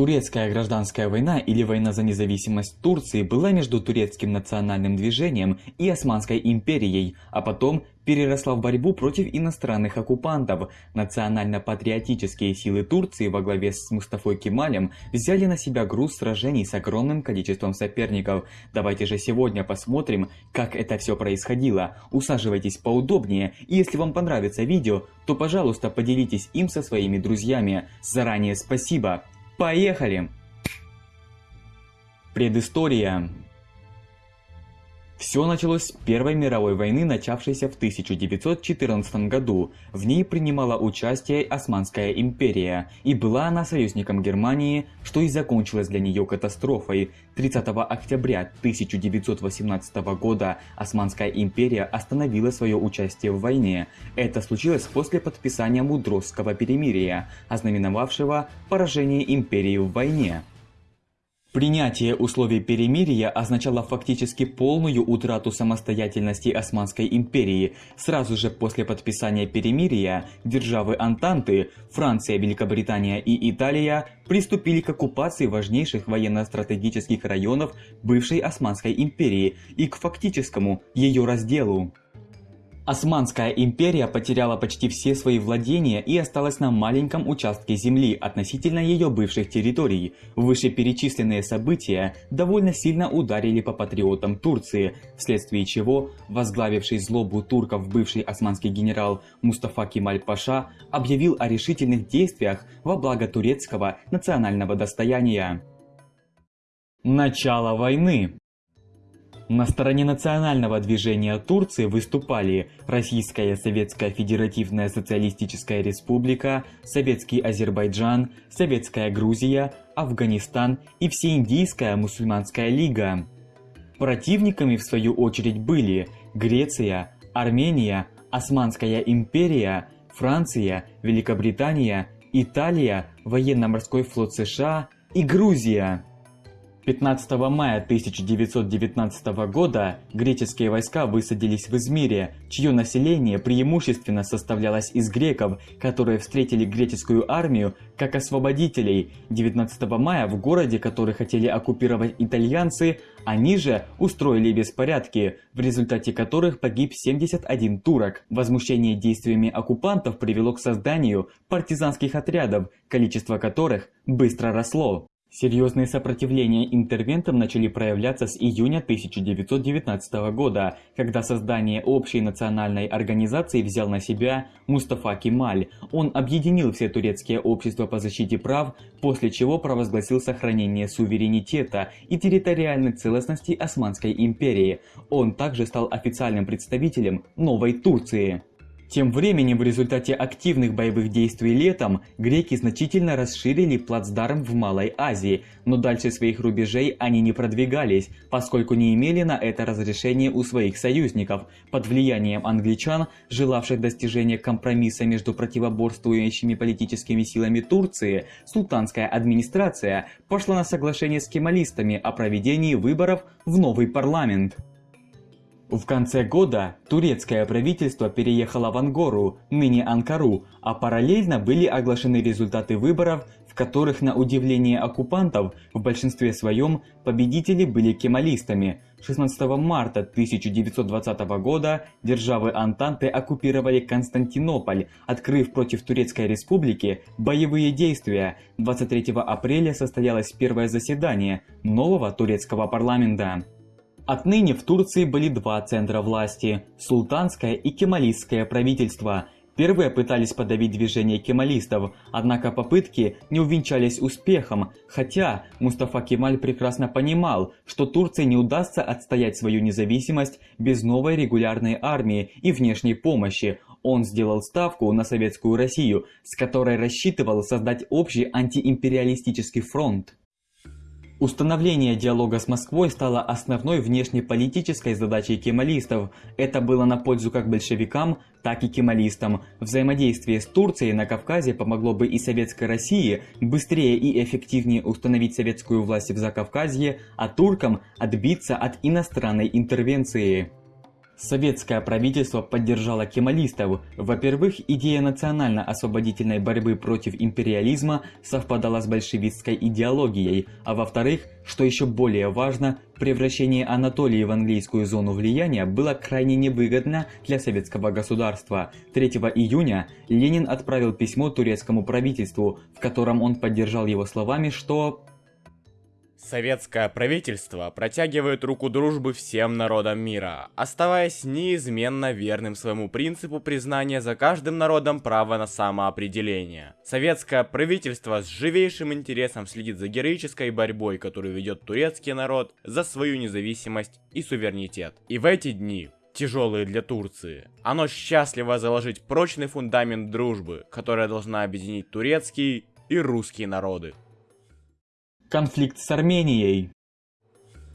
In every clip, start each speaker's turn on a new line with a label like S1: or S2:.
S1: Турецкая гражданская война или война за независимость Турции была между турецким национальным движением и Османской империей, а потом переросла в борьбу против иностранных оккупантов. Национально-патриотические силы Турции во главе с Мустафой Кемалем взяли на себя груз сражений с огромным количеством соперников. Давайте же сегодня посмотрим, как это все происходило. Усаживайтесь поудобнее, и если вам понравится видео, то пожалуйста поделитесь им со своими друзьями. Заранее спасибо! Поехали! Предыстория все началось с Первой мировой войны, начавшейся в 1914 году. В ней принимала участие Османская империя, и была она союзником Германии, что и закончилось для нее катастрофой. 30 октября 1918 года Османская империя остановила свое участие в войне. Это случилось после подписания Мудросского перемирия, ознаменовавшего поражение империи в войне. Принятие условий перемирия означало фактически полную утрату самостоятельности Османской империи. Сразу же после подписания перемирия державы Антанты, Франция, Великобритания и Италия приступили к оккупации важнейших военно-стратегических районов бывшей Османской империи и к фактическому ее разделу. Османская империя потеряла почти все свои владения и осталась на маленьком участке земли относительно ее бывших территорий. Вышеперечисленные события довольно сильно ударили по патриотам Турции, вследствие чего возглавивший злобу турков бывший османский генерал Мустафа Кемаль-Паша объявил о решительных действиях во благо турецкого национального достояния. Начало войны на стороне национального движения Турции выступали Российская Советская Федеративная Социалистическая Республика, Советский Азербайджан, Советская Грузия, Афганистан и Всеиндийская мусульманская лига. Противниками в свою очередь были Греция, Армения, Османская империя, Франция, Великобритания, Италия, военно-морской флот США и Грузия. 15 мая 1919 года греческие войска высадились в Измире, чье население преимущественно составлялось из греков, которые встретили греческую армию как освободителей. 19 мая в городе, который хотели оккупировать итальянцы, они же устроили беспорядки, в результате которых погиб 71 турок. Возмущение действиями оккупантов привело к созданию партизанских отрядов, количество которых быстро росло. Серьезные сопротивления интервентам начали проявляться с июня 1919 года, когда создание общей национальной организации взял на себя Мустафа Кемаль. Он объединил все турецкие общества по защите прав, после чего провозгласил сохранение суверенитета и территориальной целостности Османской империи. Он также стал официальным представителем новой Турции. Тем временем в результате активных боевых действий летом греки значительно расширили плацдарм в Малой Азии, но дальше своих рубежей они не продвигались, поскольку не имели на это разрешения у своих союзников. Под влиянием англичан, желавших достижения компромисса между противоборствующими политическими силами Турции, султанская администрация пошла на соглашение с кемалистами о проведении выборов в новый парламент. В конце года турецкое правительство переехало в Ангору, ныне Анкару, а параллельно были оглашены результаты выборов, в которых, на удивление оккупантов, в большинстве своем победители были кемалистами. 16 марта 1920 года державы Антанты оккупировали Константинополь, открыв против Турецкой Республики боевые действия. 23 апреля состоялось первое заседание нового турецкого парламента. Отныне в Турции были два центра власти – султанское и кемалистское правительство. Первые пытались подавить движение кемалистов, однако попытки не увенчались успехом, хотя Мустафа Кемаль прекрасно понимал, что Турции не удастся отстоять свою независимость без новой регулярной армии и внешней помощи. Он сделал ставку на Советскую Россию, с которой рассчитывал создать общий антиимпериалистический фронт. Установление диалога с Москвой стало основной внешнеполитической задачей кемалистов. Это было на пользу как большевикам, так и кемалистам. Взаимодействие с Турцией на Кавказе помогло бы и Советской России быстрее и эффективнее установить советскую власть в Закавказье, а туркам отбиться от иностранной интервенции. Советское правительство поддержало кемалистов. Во-первых, идея национально-освободительной борьбы против империализма совпадала с большевистской идеологией, а во-вторых, что еще более важно, превращение Анатолии в английскую зону влияния было крайне невыгодно для советского государства. 3 июня Ленин отправил письмо турецкому правительству, в котором он поддержал его словами, что
S2: Советское правительство протягивает руку дружбы всем народам мира, оставаясь неизменно верным своему принципу признания за каждым народом права на самоопределение. Советское правительство с живейшим интересом следит за героической борьбой, которую ведет турецкий народ за свою независимость и суверенитет. И в эти дни тяжелые для Турции. Оно счастливо заложить прочный фундамент дружбы, которая должна объединить турецкий и русские народы.
S1: Конфликт с Арменией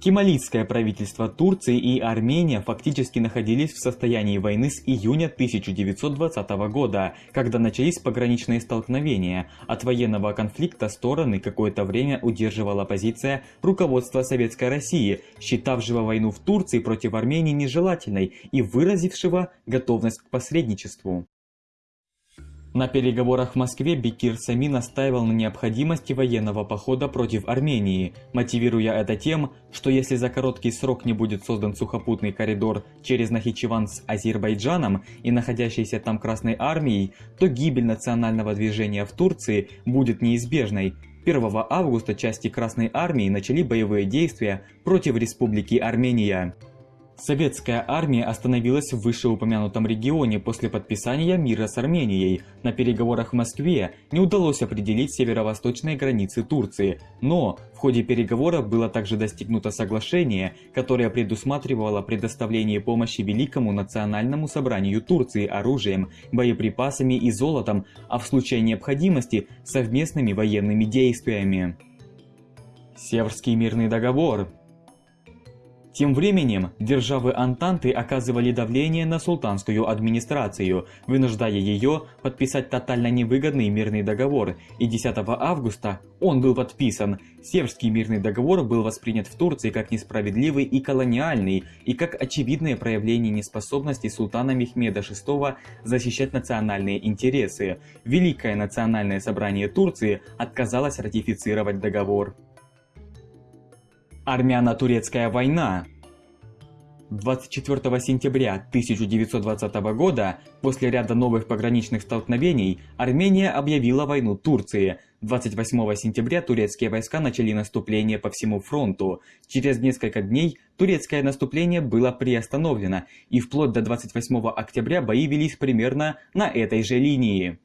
S1: Кемалитское правительство Турции и Армения фактически находились в состоянии войны с июня 1920 года, когда начались пограничные столкновения. От военного конфликта стороны какое-то время удерживала позиция руководства Советской России, считавшего войну в Турции против Армении нежелательной и выразившего готовность к посредничеству. На переговорах в Москве Бекир Сами настаивал на необходимости военного похода против Армении, мотивируя это тем, что если за короткий срок не будет создан сухопутный коридор через Нахичеван с Азербайджаном и находящейся там Красной Армией, то гибель национального движения в Турции будет неизбежной. 1 августа части Красной Армии начали боевые действия против Республики Армения. Советская армия остановилась в вышеупомянутом регионе после подписания мира с Арменией. На переговорах в Москве не удалось определить северо-восточные границы Турции, но в ходе переговоров было также достигнуто соглашение, которое предусматривало предоставление помощи Великому национальному собранию Турции оружием, боеприпасами и золотом, а в случае необходимости совместными военными действиями. Северский мирный договор тем временем, державы Антанты оказывали давление на султанскую администрацию, вынуждая ее подписать тотально невыгодный мирный договор, и 10 августа он был подписан. Северский мирный договор был воспринят в Турции как несправедливый и колониальный, и как очевидное проявление неспособности султана Мехмеда VI защищать национальные интересы. Великое национальное собрание Турции отказалось ратифицировать договор. Армяно-турецкая война 24 сентября 1920 года, после ряда новых пограничных столкновений, Армения объявила войну Турции. 28 сентября турецкие войска начали наступление по всему фронту. Через несколько дней турецкое наступление было приостановлено, и вплоть до 28 октября бои велись примерно на этой же линии.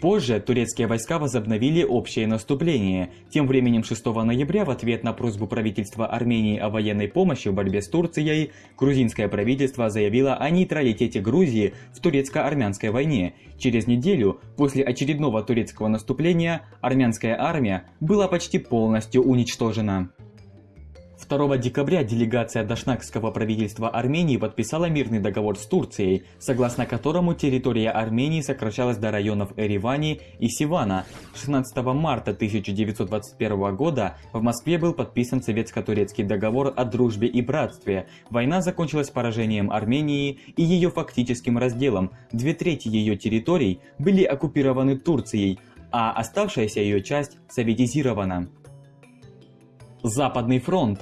S1: Позже турецкие войска возобновили общее наступление. Тем временем 6 ноября в ответ на просьбу правительства Армении о военной помощи в борьбе с Турцией, грузинское правительство заявило о нейтралитете Грузии в турецко-армянской войне. Через неделю после очередного турецкого наступления армянская армия была почти полностью уничтожена. 2 декабря делегация Дашнакского правительства Армении подписала мирный договор с Турцией, согласно которому территория Армении сокращалась до районов Эривани и Сивана. 16 марта 1921 года в Москве был подписан советско-турецкий договор о дружбе и братстве. Война закончилась поражением Армении и ее фактическим разделом. Две трети ее территорий были оккупированы Турцией, а оставшаяся ее часть советизирована. Западный фронт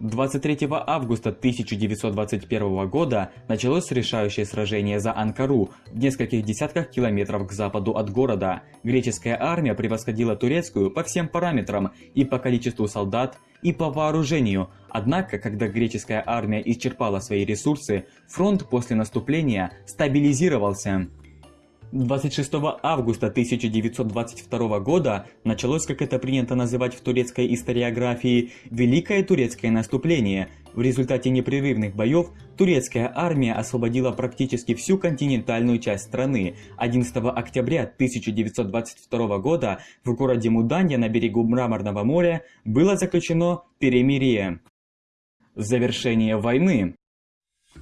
S1: 23 августа 1921 года началось решающее сражение за Анкару в нескольких десятках километров к западу от города. Греческая армия превосходила турецкую по всем параметрам и по количеству солдат, и по вооружению. Однако, когда греческая армия исчерпала свои ресурсы, фронт после наступления стабилизировался. 26 августа 1922 года началось, как это принято называть в турецкой историографии, Великое турецкое наступление. В результате непрерывных боев турецкая армия освободила практически всю континентальную часть страны. 11 октября 1922 года в городе Муданья на берегу Мраморного моря было заключено перемирие. Завершение войны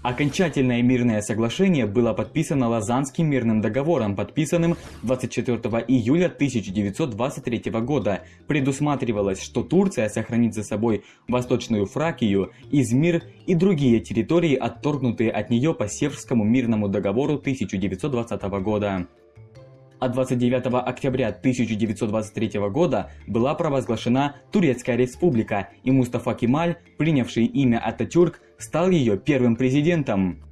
S1: Окончательное мирное соглашение было подписано Лозаннским мирным договором, подписанным 24 июля 1923 года. Предусматривалось, что Турция сохранит за собой Восточную Фракию, Измир и другие территории, отторгнутые от нее по Севрскому мирному договору 1920 года а 29 октября 1923 года была провозглашена Турецкая Республика, и Мустафа Кемаль, принявший имя Ататюрк, стал ее первым президентом.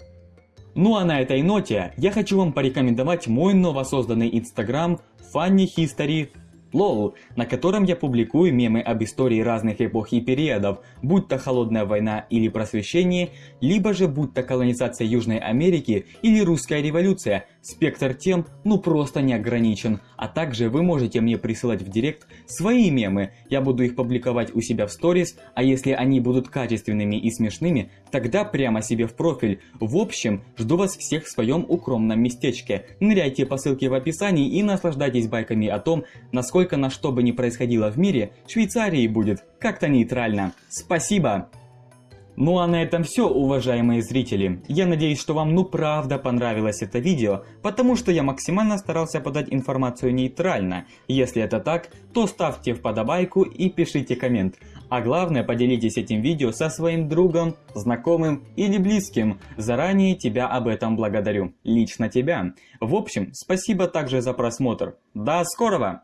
S1: Ну а на этой ноте я хочу вам порекомендовать мой новосозданный инстаграм Funny History Лол, на котором я публикую мемы об истории разных эпох и периодов, будь то холодная война или просвещение, либо же будь то колонизация Южной Америки или русская революция. Спектр тем ну просто не ограничен, а также вы можете мне присылать в директ свои мемы, я буду их публиковать у себя в сторис, а если они будут качественными и смешными, тогда прямо себе в профиль. В общем, жду вас всех в своем укромном местечке. Ныряйте по ссылке в описании и наслаждайтесь байками о том, насколько на что бы ни происходило в мире, Швейцарии будет как-то нейтрально. Спасибо! Ну а на этом все, уважаемые зрители. Я надеюсь, что вам ну правда понравилось это видео, потому что я максимально старался подать информацию нейтрально. Если это так, то ставьте в подобайку и пишите коммент. А главное, поделитесь этим видео со своим другом, знакомым или близким. Заранее тебя об этом благодарю. Лично тебя. В общем, спасибо также за просмотр. До скорого!